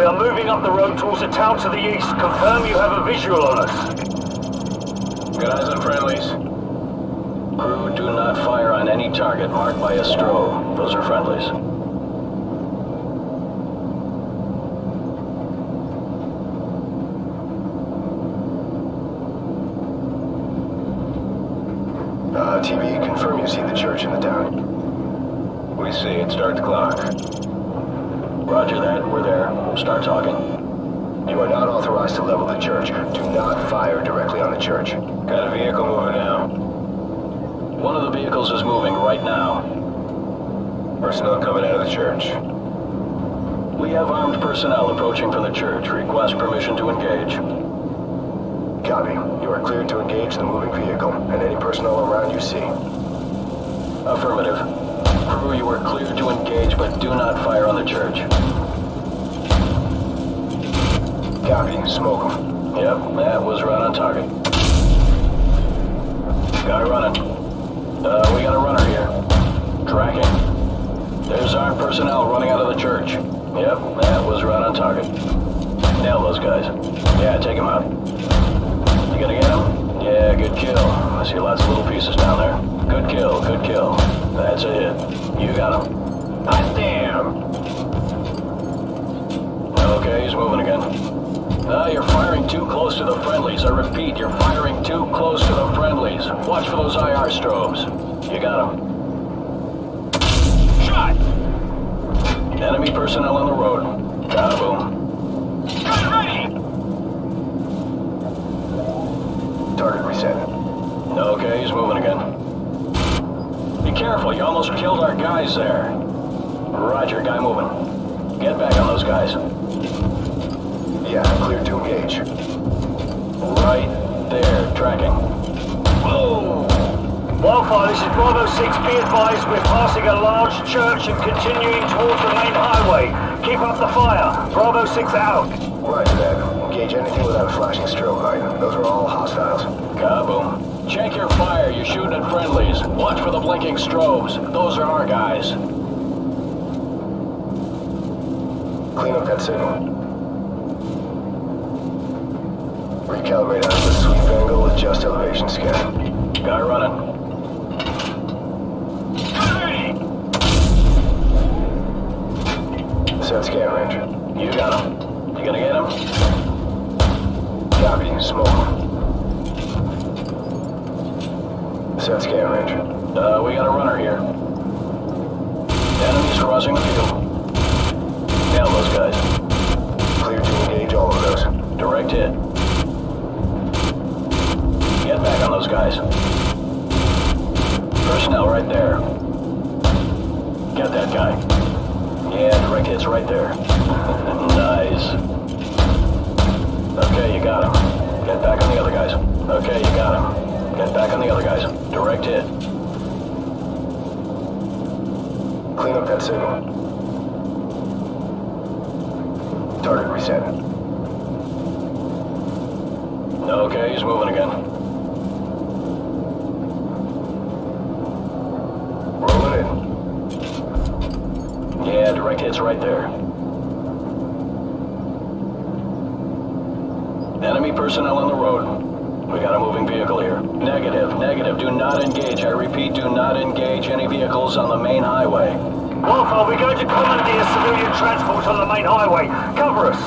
fire. We are moving up the road towards a town to the east. Confirm you have a visual on us. Got eyes on friendlies. Crew, do not fire on any target marked by a strobe. Those are friendlies. Uh, TV, confirm you see the church in the town. We see it. Start the clock. Roger that. We're there. Start talking. You are not authorized to level the church. Do not fire directly on the church. Got a vehicle moving now. One of the vehicles is moving right now. Personnel coming out of the church. We have armed personnel approaching from the church. Request permission to engage. Copy. You are cleared to engage the moving vehicle and any personnel around you see. Affirmative. Crew, you are cleared to engage, but do not fire on the church. Copy. Smoke them. Yep, that was right on target. Guy running. Uh, we got a runner here. Tracking. There's armed personnel running out of the church. Yep, that was right on target. Nail those guys. Yeah, take them out. You gonna get him? Yeah, good kill. I see lots of little pieces down there. Good kill, good kill. That's it. You got him. Hot damn! Okay, he's moving again. Ah, you're firing too close to the friendlies. I repeat, you're firing too close to the friendlies. Watch for those IR strobes. You got him. Shot! Enemy personnel on the road. Kaboom. Gun Target reset. Okay, he's moving again. Be careful, you almost killed our guys there. Roger, guy moving. Get back on those guys. Yeah, cleared to engage. Right there, tracking. Boom! Wildfire, this is Bravo 6. Be advised we're passing a large church and continuing towards the main highway. Keep up the fire. Bravo 6 out. Roger that. Engage anything without a flashing strobe light. Those are all hostiles. Kaboom. Check your fire, you're shooting at friendlies. Watch for the blinking strobes. Those are our guys. Clean up that signal. Recalibrate out of the sweep angle, adjust elevation scan. Guy running. Set scan range. You got him. You gonna get him? Copy. Smoke. Set scan range. Uh, we got a runner here. Enemies crossing the field. Nail those guys. Clear to engage all of those. Direct hit. Get back on those guys. Personnel right there. Get that guy. Yeah, direct hit's right there. nice. Okay, you got him. Get back on the other guys. Okay, you got him. Get back on the other guys. Direct hit. Clean up that signal. Target reset. Okay, he's moving again. Rolling in. Yeah, direct hit's right there. Enemy personnel on the road. We got a moving vehicle here. Negative, negative. Do not engage. I repeat, do not engage any vehicles on the main highway. Wildfire, we're going to commandeer civilian transport on the main highway. Cover us.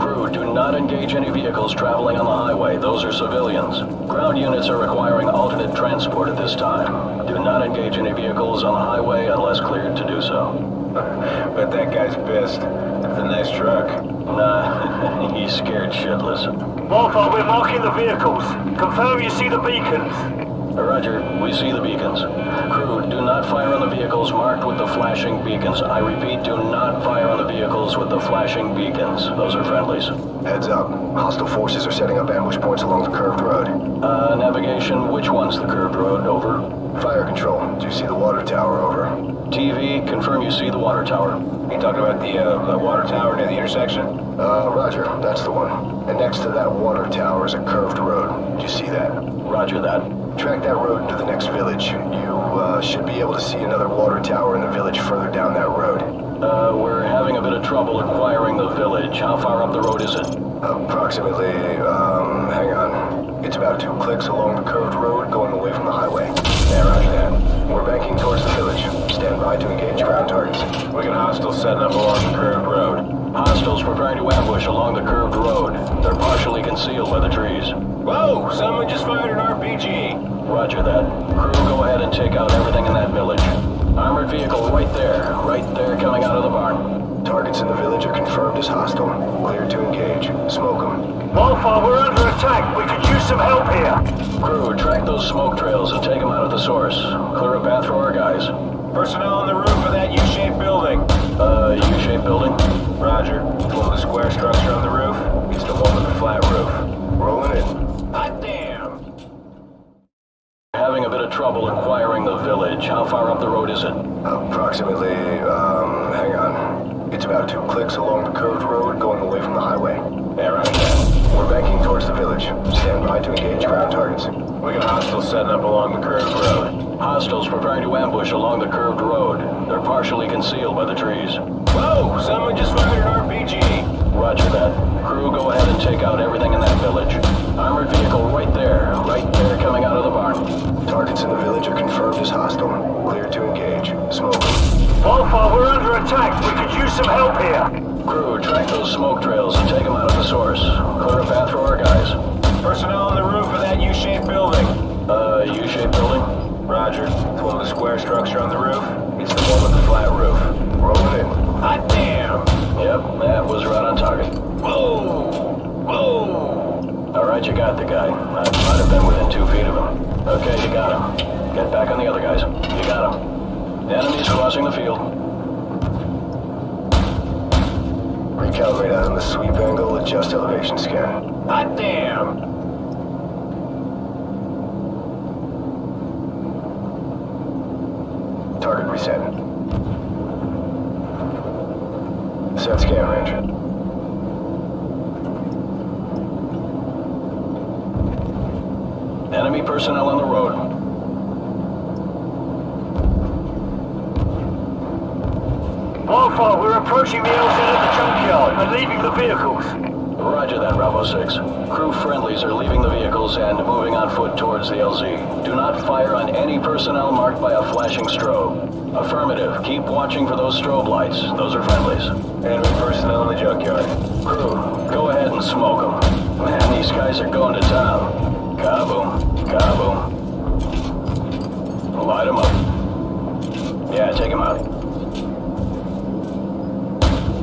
Crew, do not engage any vehicles traveling on the highway. Those are civilians. Ground units are requiring alternate transport at this time. Do not engage any vehicles on the highway unless cleared to do so. Bet that guy's pissed. That's a nice truck. Nah, he's scared shitless. Wildfire, we're marking the vehicles. Confirm you see the beacons. Roger, we see the beacons. Crew, do not fire on the vehicles marked with the flashing beacons. I repeat, do not fire on the vehicles with the flashing beacons. Those are friendlies. Heads up. Hostile forces are setting up ambush points along the curved road. Uh, navigation, which one's the curved road? Over. Fire control. Do you see the water tower? Over. TV, confirm you see the water tower. You talking about the, uh, the water tower near the intersection? Uh, roger. That's the one. And next to that water tower is a curved road. Do you see that? Roger that. Track that road into the next village. You, uh, should be able to see another water tower in the village further down that road. Uh, we're having a bit of trouble acquiring the village. How far up the road is it? Approximately, um, hang on. It's about two clicks along the curved road going away from the highway. Yeah, roger that. We're banking towards the village. Stand by to engage ground targets. We got hostiles setting up along the curved road. Hostiles preparing to ambush along the curved road. They're partially concealed by the trees. Whoa! Someone just fired an RPG! Roger that. Crew, go ahead and take out everything in that village. Armored vehicle right there. Right there coming out of the barn. Targets in the village are confirmed as hostile. Clear to engage. Smoke them. Wildfire, we're under attack. We could use some help here. Crew, track those smoke trails and take them out at the source. Clear a path for our guys. Personnel on the roof of that U-shaped building. Uh, U-shaped building? Roger. The the square structure on the roof? It's the one with the flat roof. Rolling in. Hot damn! Having a bit of trouble acquiring the village. How far up the road is it? Approximately, um, hang on. It's about two clicks along the curved road going away from the highway. Yeah, roger. We're banking towards the village. Stand by to engage ground targets. We got hostiles setting up along the curved road. Hostiles preparing to ambush along the curved road. They're partially concealed by the trees. Whoa! Someone just fired an RPG! Roger that. Crew, go ahead and take out everything in that village. Armored vehicle right there. Right there coming out of the barn. Targets in the village are confirmed as hostile. Clear to engage. Smoke. Wildfire, we're under attack. We could use some help here. Crew, track those smoke trails and take them out of the source. Clear a path for our guys. Personnel on the roof of that U-shaped building. Uh, U-shaped building? Roger. The one with the square structure on the roof? It's the one with the flat roof. Rolling in. Hot damn! Yep, that was right on target. Whoa! Whoa! All right, you got the guy. I might have been within two feet of him. Okay, you got him. Get back on the other guys. You got him. Enemy's crossing the field. Recalibrate out on the sweep angle, adjust elevation scan. Hot damn! Target reset. Set scan range. Enemy personnel on the road. Wildfire, we're approaching the LZ at the junkyard and leaving the vehicles. Roger that, Bravo 6. Crew friendlies are leaving the vehicles and moving on foot towards the LZ. Do not fire on any personnel marked by a flashing strobe. Affirmative. Keep watching for those strobe lights. Those are friendlies. Enemy personnel in the junkyard. Crew, go ahead and smoke them. Man, these guys are going to town. Kaboom. Kaboom. Light them up. Yeah, take them out.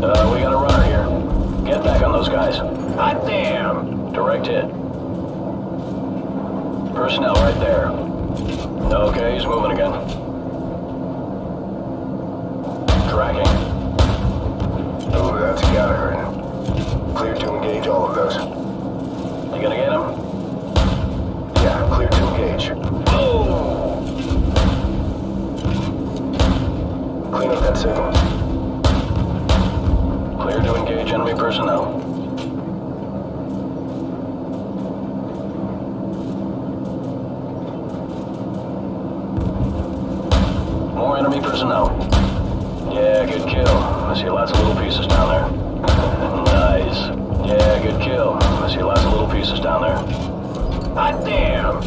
Uh, we got a. Get back on those guys. Hot damn! Direct hit. Personnel right there. Okay, he's moving again. Tracking. Ooh, that's gotta hurt. Clear to engage all of those. You gonna get him? Yeah, clear to engage. Oh! Clean up that signal. Engage enemy personnel. More enemy personnel. Yeah, good kill. I see lots of little pieces down there. nice. Yeah, good kill. I see lots of little pieces down there. Hot damn!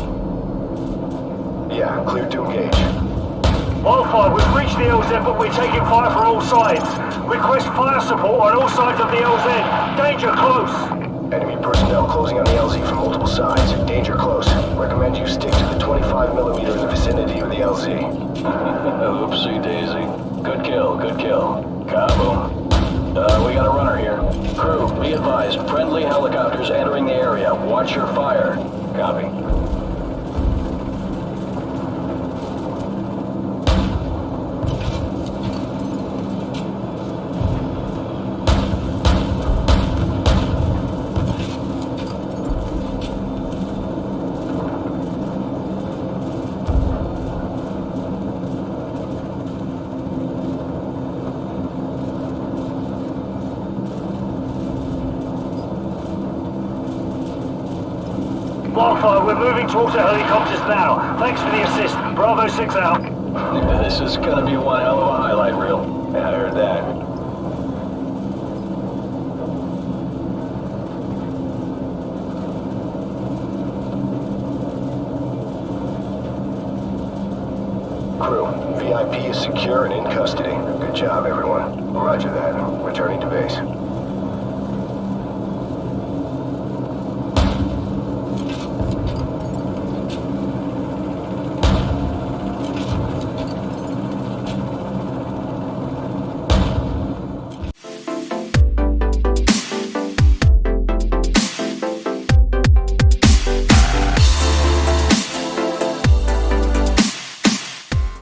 Yeah, clear to engage. Wildfire, we've reached the LZ, but we're taking fire from all sides. Request fire support on all sides of the LZ. Danger close. Enemy personnel closing on the LZ from multiple sides. Danger close. Recommend you stick to the 25 millimeter in the vicinity of the LZ. Oopsie daisy. Good kill, good kill. Kaboom. Uh, we got a runner here. Crew, be advised, friendly helicopters entering the area. Watch your fire. Copy. We're moving towards the helicopters now. Thanks for the assist. Bravo 6 out. This is gonna be one hell of a highlight reel. Yeah, I heard that. Crew, VIP is secure and in custody. Good job, everyone. Roger that. Returning to base.